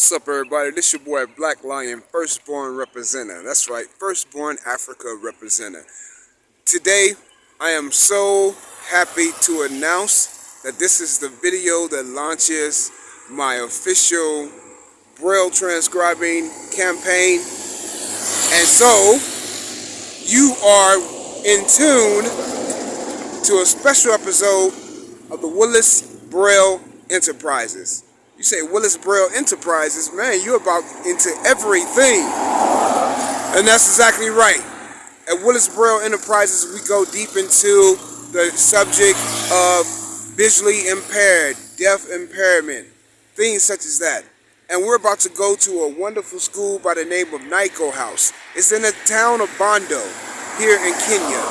What's up, everybody? This your boy Black Lion, firstborn representative. That's right, firstborn Africa representative. Today, I am so happy to announce that this is the video that launches my official Braille transcribing campaign. And so, you are in tune to a special episode of the Willis Braille Enterprises. You say Willis Braille Enterprises, man, you're about into everything. And that's exactly right. At Willis Braille Enterprises, we go deep into the subject of visually impaired, deaf impairment, things such as that. And we're about to go to a wonderful school by the name of Nyco House. It's in the town of Bondo, here in Kenya,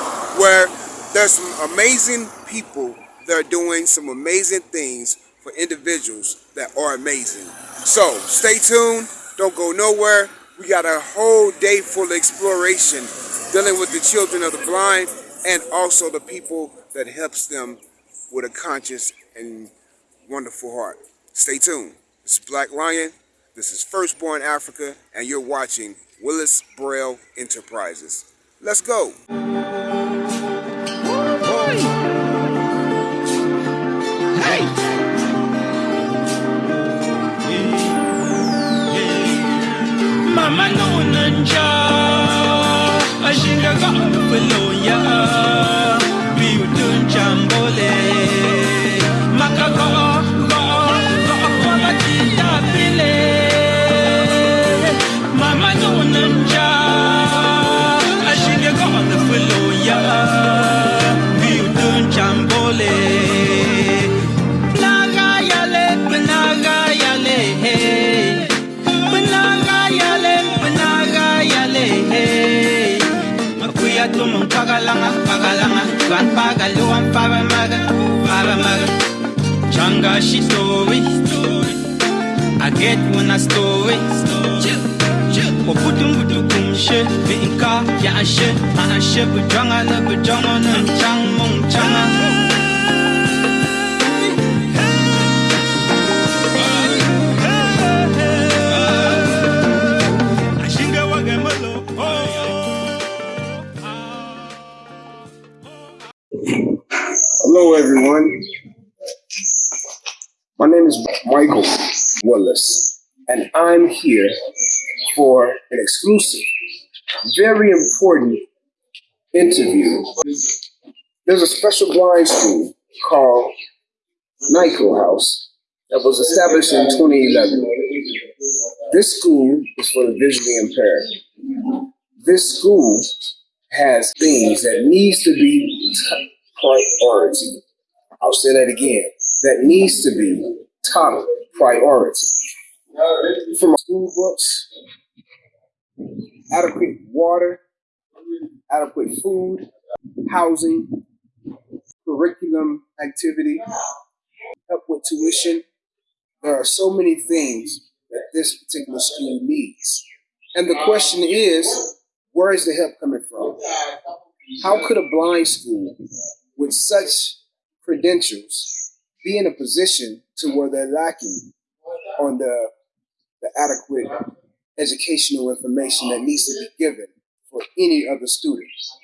where there's some amazing people that are doing some amazing things for individuals that are amazing. So stay tuned, don't go nowhere. We got a whole day full of exploration dealing with the children of the blind and also the people that helps them with a conscious and wonderful heart. Stay tuned. This is Black Lion, this is Firstborn Africa, and you're watching Willis Braille Enterprises. Let's go. manunanja ashinga ga ufeloya biutunjambo She I get one a story. Waputum butu kumshe, binka ya ashe, a ashe bujanga na bujanga na chang mong changa. Michael Willis, and I'm here for an exclusive, very important interview. There's a special blind school called Nyco House that was established in 2011. This school is for the visually impaired. This school has things that needs to be priority. I'll say that again. That needs to be top priority. From school books, adequate water, adequate food, housing, curriculum activity, help with tuition. There are so many things that this particular school needs. And the question is, where is the help coming from? How could a blind school with such credentials be in a position to where they're lacking on the, the adequate educational information that needs to be given for any other students?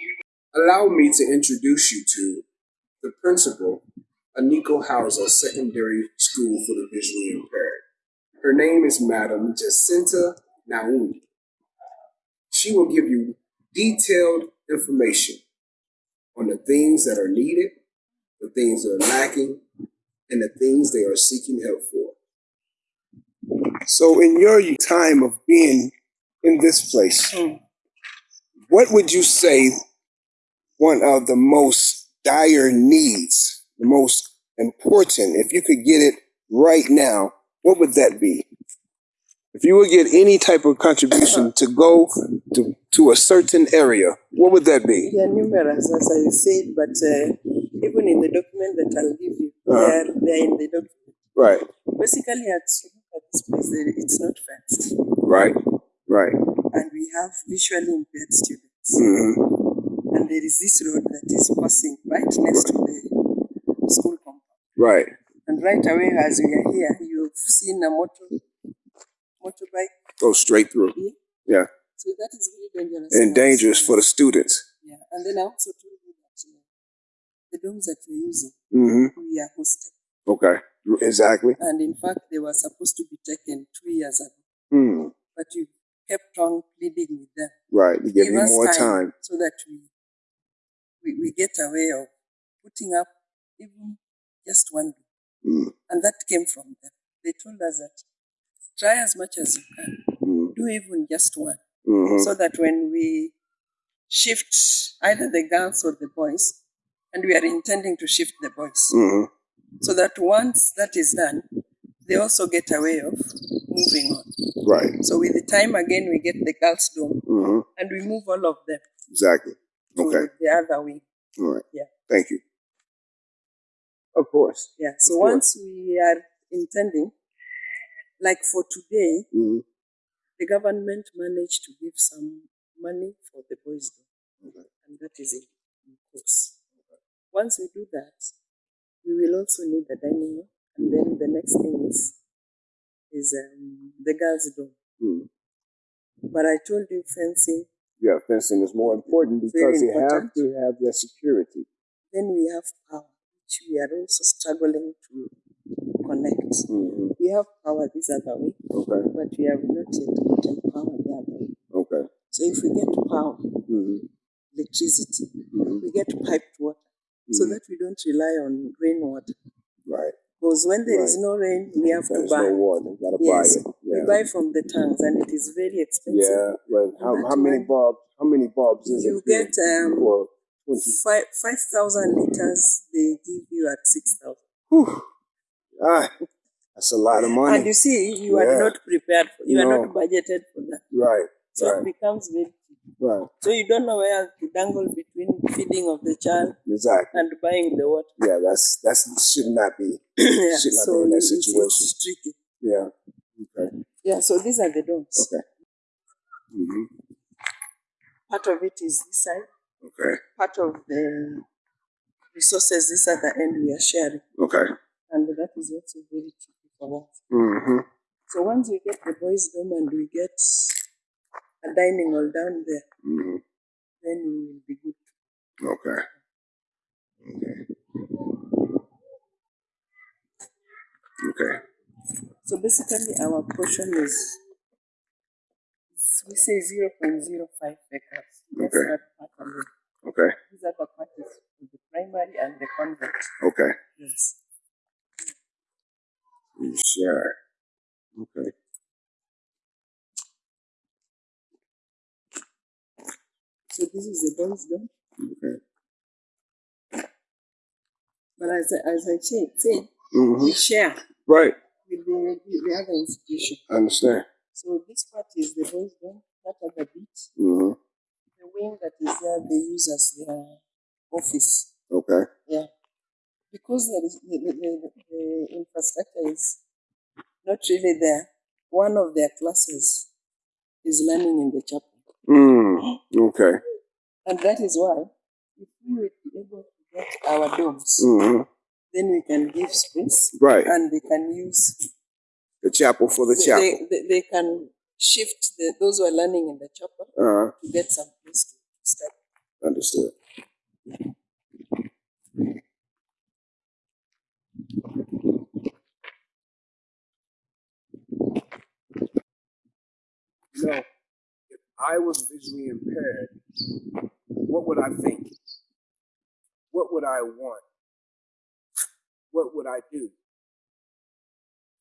Allow me to introduce you to the principal of Nico House Secondary School for the Visually Impaired. Her name is Madam Jacinta Naomi. She will give you detailed information on the things that are needed, the things that are lacking, and the things they are seeking help for. So, in your time of being in this place, what would you say one of the most dire needs, the most important, if you could get it right now, what would that be? If you would get any type of contribution to go to, to a certain area, what would that be? They are numerous, as I said, but uh, even in the document that I'll give you, they, Uh-huh. are, they are in the document. Right, Basically, at at this place, it's not fenced, right, right. and we have visually impaired students. hmm And there is this road that is passing right next to the school compound. Right. And right away, as we are here, you've seen a motor motorbike. go straight through. Yeah. So that is very dangerous. And dangerous for the students. Yeah, and then I also told the domes that we're using, hmm we are hosted. Okay. Exactly. And in fact, they were supposed to be taken two years ago, Hmm. but you kept on pleading with them. Right. To give Give you more time. so that we, we we get a way of putting up even just one dome. Mm. And that came from them. They told us that try as much as you can, Mm. do even just one, hmm so that when we shift either the girls or the boys, and we are intending to shift the boys, hmm so that once that is done, they also get a way of moving on. Right. So with the time again, we get the girls' dome, hmm and we move all of them Exactly. to Okay. the other wing. All right. Yeah. Thank you. Of course. Yeah. So course. once we are intending, like for today, hmm the government managed to give some money for the boys' dome, Okay. and that is in, in course. Once we do that, we will also need the dining room, and then the next thing is is um, the girls' dome. Mm. But I told you fencing. Yeah, fencing is more important because they have to have their security. Then we have power, which we are also struggling to connect. hmm We have power this other way, Okay. but we have not yet gotten power the other way. Okay. So if we get power, hmm electricity, hmm we get piped water, so Mhm. that we don't rely on rainwater. Right. Because when there is Right. no rain, we have to buy. no water. You gotta Yes, buy it. we buy from the tanks, and it is very expensive. Yeah. Well, how, how many bulbs? How many bulbs is You it? get um, twenty. five five thousand liters. They give you at six thousand. Ah, that's a lot of money. And you see, you Yeah. are not prepared. For, you are not budgeted for that. right. So Right. it becomes very. Right. So you don't know where to dangle between feeding of the child Exactly. and buying the water. Yeah. That's that's should not be. yeah, Should not so be in that it's, it's tricky. Yeah. Okay. Yeah, so these are the domes. Okay. hmm Part of it is this side. Okay. Part of the resources this other end we are sharing, Okay. and that is also very tricky for us. hmm So once we get the boys' dome and we get a dining hall down there, hmm then we will be good. Okay. Okay. Okay. So basically, our portion is we say zero point zero five acres. That's Okay. that part alone. Okay. These are the part is for the primary and the convent. Okay. Yes. Sure. Okay. So this is the boys' dome. Okay. But as I, as I said, said hmm we share Right. with the, the other institution. I understand. So this part is the boys' dome. That other bit, hmm the wing that is there, they use as their office. Okay. Yeah. Because there is, the, the, the, the infrastructure is not really there, one of their classes is learning in the chapel. Mm. Okay. And that is why, if we were to be able to get our domes, hmm then we can give space Right. and they can use, The chapel for the they, chapel. they, they can shift the, those who are learning in the chapel Uh, to get some place to study. understood. You know, if I was visually impaired, what would I think? What would I want? What would I do?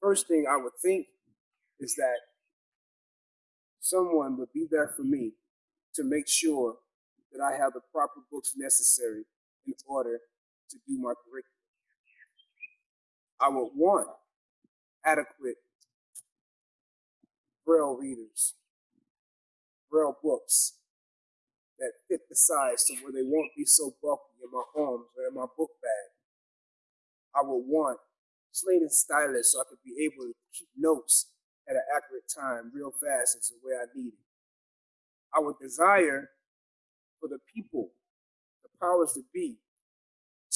First thing I would think is that someone would be there for me to make sure that I have the proper books necessary in order to do my curriculum. I would want adequate Braille readers, Braille books that fit the size to where they won't be so bulky in my arms or in my book bag. I would want slate and stylus so I could be able to keep notes at an accurate time real fast as the way I need it. I would desire for the people, the powers to be,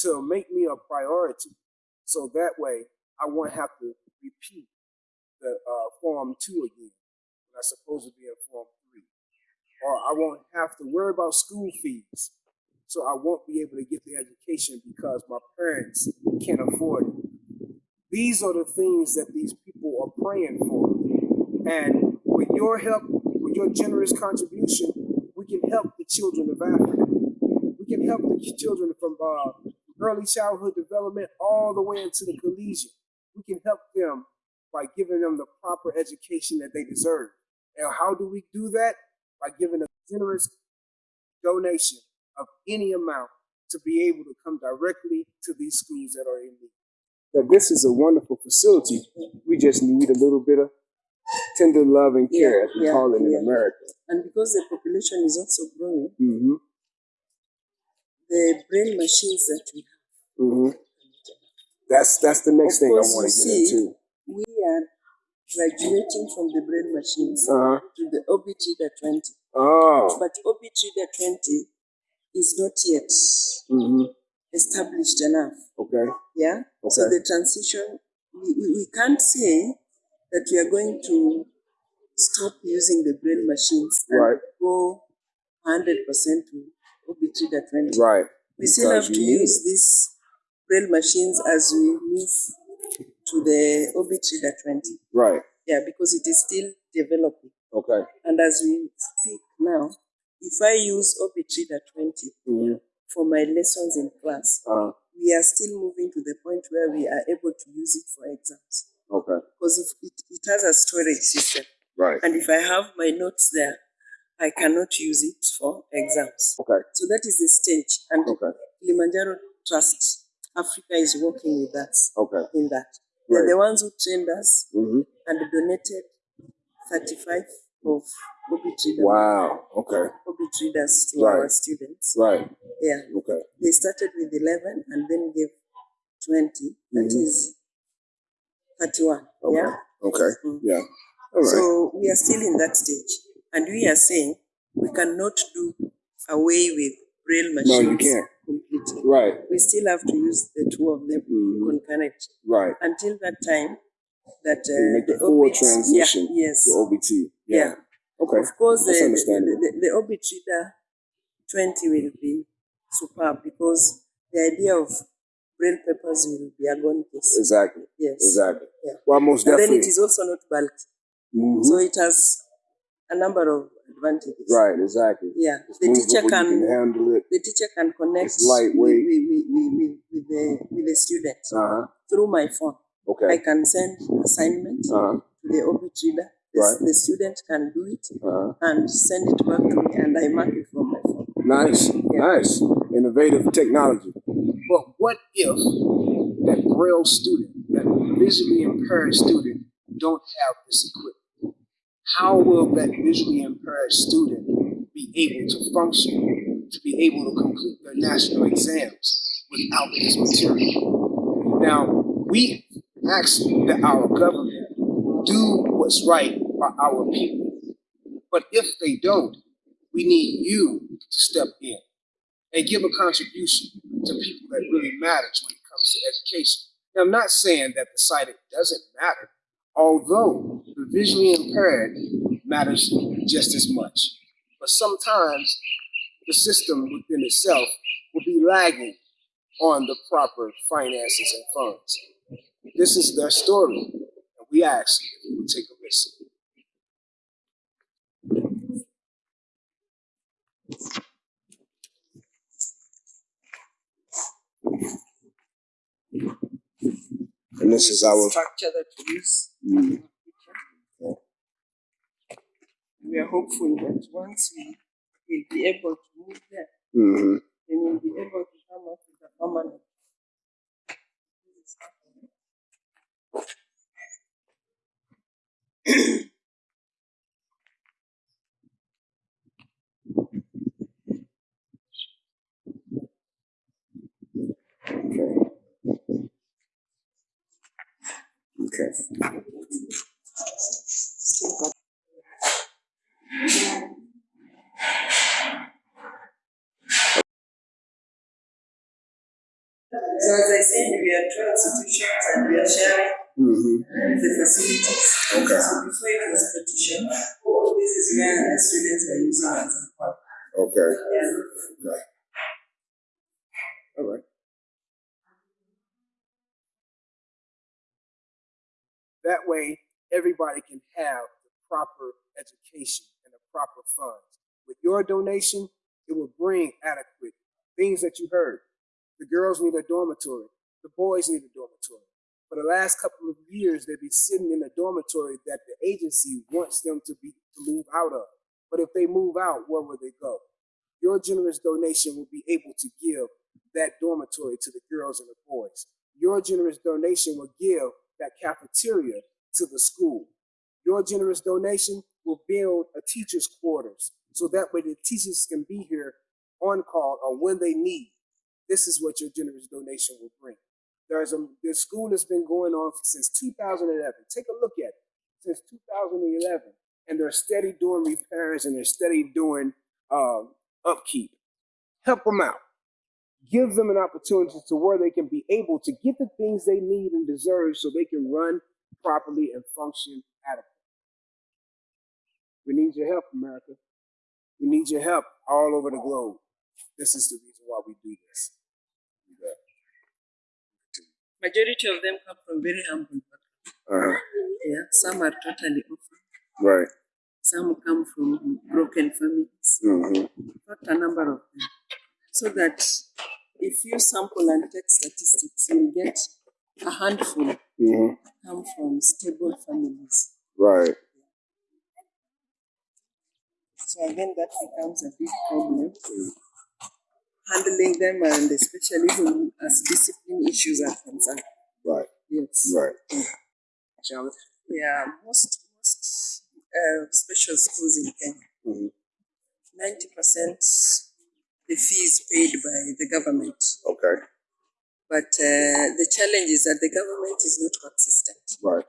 to make me a priority. So that way I won't have to repeat the uh, Form 2 again when I'm supposed to be in Form 3. Or I won't have to worry about school fees. So I won't be able to get the education because my parents can't afford it. These are the things that these people are praying for. And with your help, with your generous contribution, we can help the children of Africa. We can help the children from uh, early childhood development all the way into the collegiate. We can help them by giving them the proper education that they deserve. And how do we do that? By giving a generous donation of any amount to be able to come directly to these schools that are in need. Now, this is a wonderful facility. We just need a little bit of tender love and care, Yeah, as we yeah, call it in. America. And because the population is also growing, hmm the braille machines that we have, hmm That's that's the next Of thing I want to get see, into. we are graduating from the braille machines Uh-huh. to the Orbit Reader 20. Oh. But Orbit Reader 20 is not yet hmm established enough. Okay. Yeah. So the transition, we, we, we can't say that we are going to stop using the braille machines and Right. go 100% to Orbit Reader 20. Right. We still have to use these braille machines as we move to the Orbit Reader 20. Right. Yeah, because it is still developing. Okay. And as we speak now, if I use Orbit Reader 20 hmm for my lessons in class, Uh, we are still moving to the point where we are able to use it for exams. okay. Because if it, it has a storage system, Right. and if I have my notes there, I cannot use it for exams. Okay. So that is the stage. And Okay. Kilimanjaro Trust Africa is working with us Okay. in that. They're Right. the ones who trained us hmm and donated 35 of Orbit Reader, Wow. Okay. Readers to Right. our students. Right. Yeah. Okay. They started with 11 and then gave 20. That Mhm. is 31. Okay. Yeah. Okay. Mm. Yeah. All right. So we are still in that stage. And we are saying we cannot do away with braille no, you can't. Completely. Right. We still have to use the two of them Mhm. concurrently. Right. Until that time, that uh, make the full Orbit- transition Yeah, yes. to OBT. Yeah. Okay. Of course, the, That's the, understandable. the, the Orbit Reader 20 will be superb because the idea of braille papers will be case. Exactly. Yes. Exactly. Yeah. Well, most And then it is also not bulky. Mhm. So it has a number of advantages. right. Exactly. Yeah. It's The teacher can, can handle it. the teacher can connect It's lightweight. With, with, with, with, the with the student Uh huh. through my phone. Okay. I can send assignments Uh huh. to the Orbit Reader. The, Right. the student can do it Uh huh. and send it back to me, and I mark it from my phone. Nice. Nice. Innovative technology. But what if that braille student, that visually impaired student, don't have this equipment? How will that visually impaired student be able to function, to be able to complete their national exams without this material? Now, we ask that our government do what's right by our people. But if they don't, we need you to step in and give a contribution to people that really matters when it comes to education. Now, I'm not saying that the sighted doesn't matter, although visually impaired matters just as much. But sometimes the system within itself will be lagging on the proper finances and funds. This is their story, and we ask if you would take a listen. And this is our structure that we use. Mm. We are hopeful that once we will be able to move there, hmm then we'll be able to come up with a permanent. Okay. Okay. So as I said, we are two institutions and we are sharing Mm-hmm. the facilities. Okay. So before it was petition, this is where the students were using as a hub. Okay. Yeah. Okay. All right. That way, everybody can have the proper education proper funds. With your donation, it will bring adequate things that you heard. The girls need a dormitory. The boys need a dormitory. For the last couple of years, they've been sitting in a dormitory that the agency wants them to be to move out of. But if they move out, where will they go? Your generous donation will be able to give that dormitory to the girls and the boys. Your generous donation will give that cafeteria to the school. Your generous donation will build a teacher's quarters so that way the teachers can be here on call or when they need. This is what your generous donation will bring. There's a the school has been going on since 2011. Take a look at it since 2011, and they're steady doing repairs and they're steady doing um, upkeep. Help them out. Give them an opportunity to where they can be able to get the things they need and deserve so they can run properly and function adequately. We need your help, America. We need your help all over the globe. This is the reason why we do this. Majority of them come from very humble backgrounds. Uh-huh. Yeah. Some are totally orphan. Right. Some come from broken families. Mm-hmm. Not a number of them. So that if you sample and take statistics, you will get a handful Mm-hmm. come from stable families. Right. So again, that becomes a big problem. Handling them and especially when as discipline issues are concerned. Right. Yes. Right. Challenge. Yeah, most most uh, special schools in Kenya, Mhm. ninety percent the fee is paid by the government. Okay. But uh, the challenge is that the government is not consistent. Right.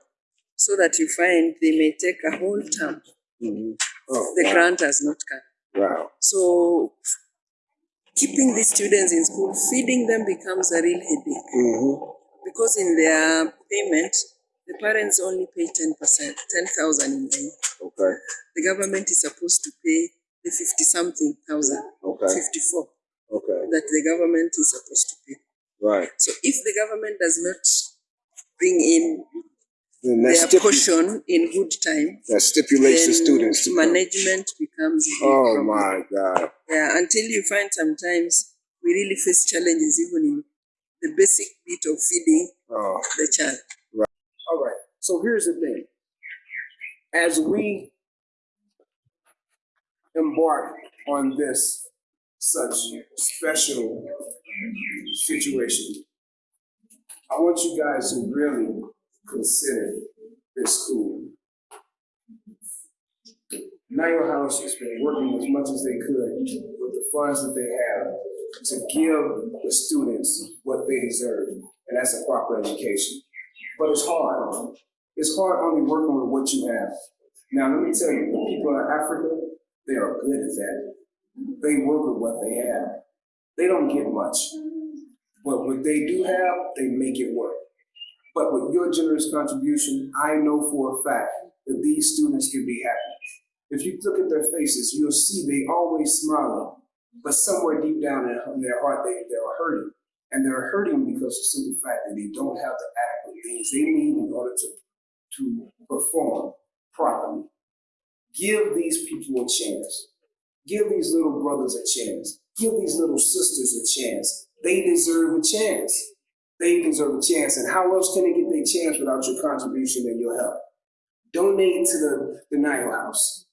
So that you find they may take a whole term, Mm-hmm. Oh, the wow. grant has not come. wow. So keeping these students in school, feeding them becomes a real headache Mm-hmm. because in their payment, the parents only pay 10%, 10,000 in a. Okay. The government is supposed to pay the 50 something thousand, Okay. 54, Okay. that the government is supposed to pay. Right. So if the government does not bring in their portion in good time, that stipulates the students management becomes Oh my God. Yeah, until you find sometimes we really face challenges even in the basic bit of feeding Oh. the child. Right. All right. So here's the thing. As we embark on this such special situation, I want you guys to really consider this school. Nile House has been working as much as they could with the funds that they have to give the students what they deserve, and that's a proper education. But it's hard. It's hard only working with what you have. Now, let me tell you, the people in Africa, they are good at that. They work with what they have. They don't get much. But what they do have, they make it work. But with your generous contribution, I know for a fact that these students can be happy. If you look at their faces, you'll see they always smiling, but somewhere deep down in their heart, they, they're hurting. And they're hurting because of the simple fact that they don't have the adequate things they need in order to, to perform properly. Give these people a chance. Give these little brothers a chance. Give these little sisters a chance. They deserve a chance. They deserve a chance. And how else can they get their chance without your contribution and your help? Donate to the, the Nile House.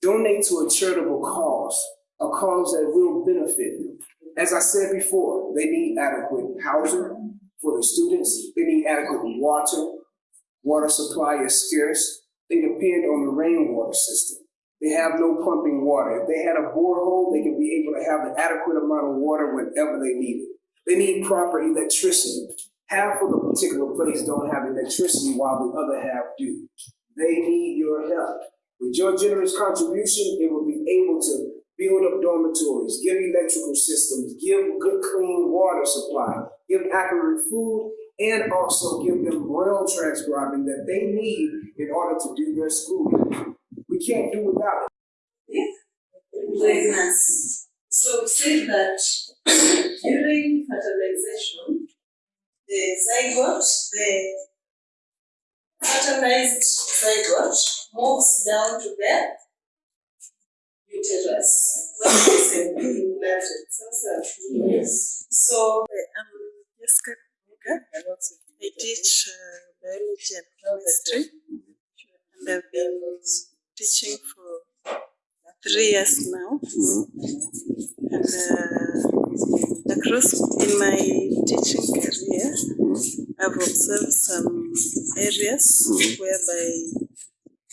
Donate to a charitable cause, a cause that will benefit them. As I said before, they need adequate housing for the students. They need adequate water. Water supply is scarce. They depend on the rainwater system. They have no pumping water. If they had a borehole, they could be able to have an adequate amount of water whenever they need it. They need proper electricity. Half of the particular place don't have electricity while the other half do. They need your help. With your generous contribution, it will be able to build up dormitories, give electrical systems, give good clean water supply, give accurate food, and also give them braille transcribing that they need in order to do their schooling. We can't do without it. pregnancy. So say that during fertilization, the zygote, the fertilized zygote moves down to the uterus when it is implanted. Yes. So I'm Jessica Kuka. I teach uh, biology and chemistry, and I've been teaching for three years now. And uh, across in my teaching career, I've observed some areas whereby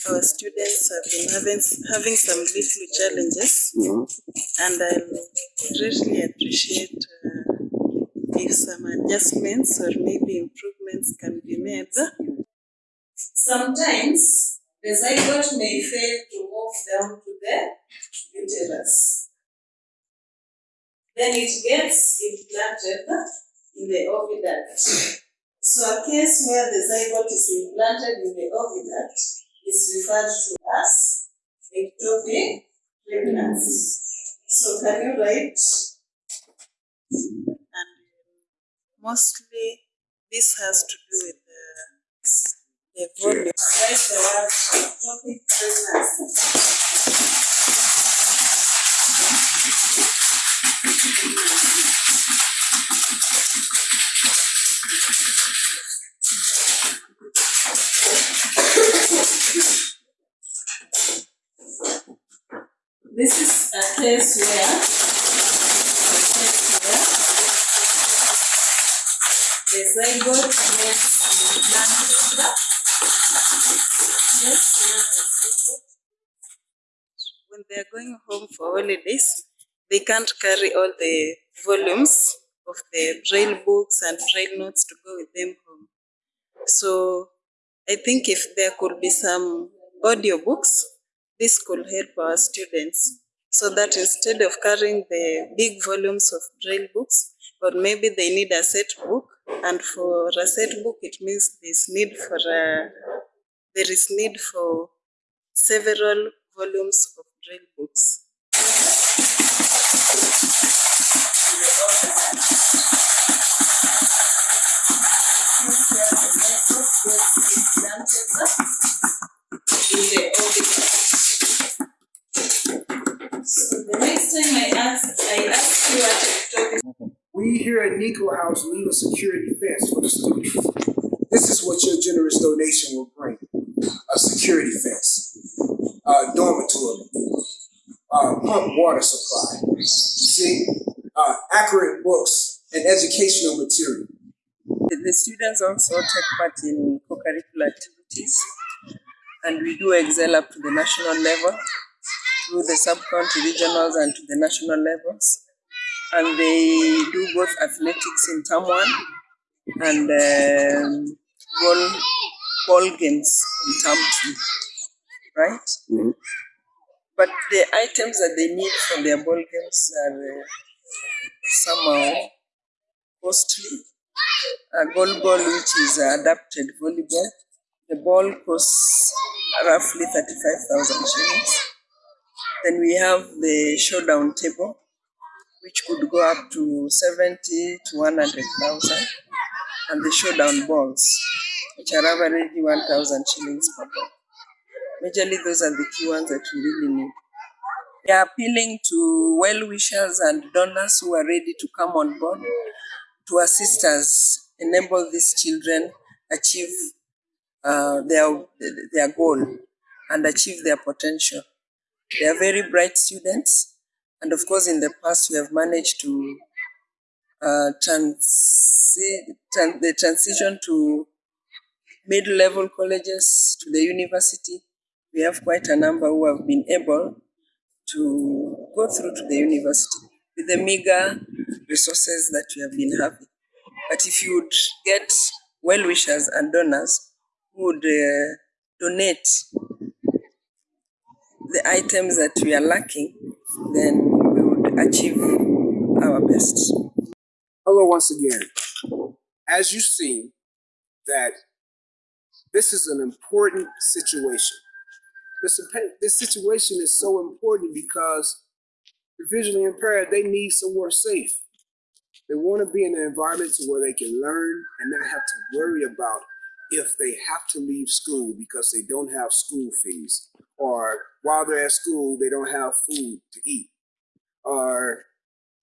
our students have been having having some little challenges, and I really appreciate uh, if some adjustments or maybe improvements can be made. Sometimes the zygote may fail to move down to the uterus. Then it gets implanted in the oviduct. So a case where the zygote is implanted in the oviduct is referred to as ectopic pregnancy. So can you write? And mostly this has to do with the, the volume. Write the word ectopic pregnancy. This is a case where, a case where the zygote where the when they are going home for holidays, they can't carry all the volumes of the braille books and braille notes to go with them home. So I think if there could be some audiobooks, this could help our students so that instead of carrying the big volumes of braille books, but maybe they need a set book, and for a set book, it means there's need for a, there is need for several volumes of braille books. At Nico House need a security fence for the students. This is what your generous donation will bring. A security fence, a dormitory, uh, pump water supply, see, uh, accurate books and educational material. The students also take part in co-curricular activities and we do excel up to the national level through the sub-county regionals and to the national levels. And they do both athletics in term one and um, ball, ball games in term two, right? But the items that they need for their ball games are uh, somehow costly. A goal ball, which is adapted volleyball, the ball costs roughly 35,000 shillings. Then we have the showdown table, which could go up to 70 to 100,000. And the showdown balls, which are averagely 1,000 shillings per ball. Majorly, those are the key ones that we really need. We are appealing to well wishers and donors who are ready to come on board to assist us enable these children achieve uh, their their goal and achieve their potential. They are very bright students, and of course, in the past, we have managed to uh, transi- tran- the transition to mid-level colleges to the university. We have quite a number who have been able to go through to the university with the meager resources that we have been having. But if you would get well wishers and donors who would uh, donate the items that we are lacking, then achieve our best. Hello once again. as you see, that this is an important situation. This, this situation is so important because the visually impaired, they need somewhere safe. They want to be in an environment where they can learn and not have to worry about if they have to leave school because they don't have school fees, or while they're at school, they don't have food to eat, or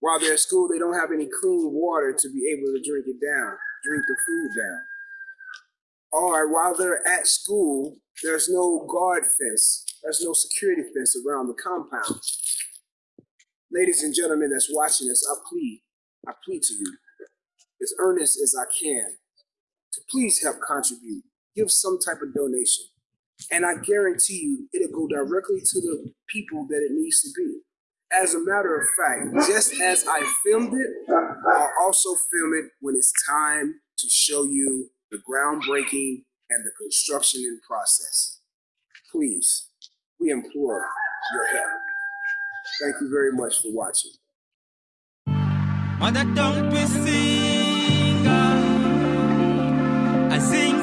while they're at school, they don't have any clean water to be able to drink it down, drink the food down. Or while they're at school, there's no guard fence, there's no security fence around the compound. Ladies and gentlemen that's watching this, I plead, I plead to you, as earnest as I can, to please help contribute. Give some type of donation. And I guarantee you, it'll go directly to the people that it needs to be. As a matter of fact, just as I filmed it, I'll also film it when it's time to show you the groundbreaking and the construction in process. Please, we implore your help. Thank you very much for watching. Mother, don't be. I sing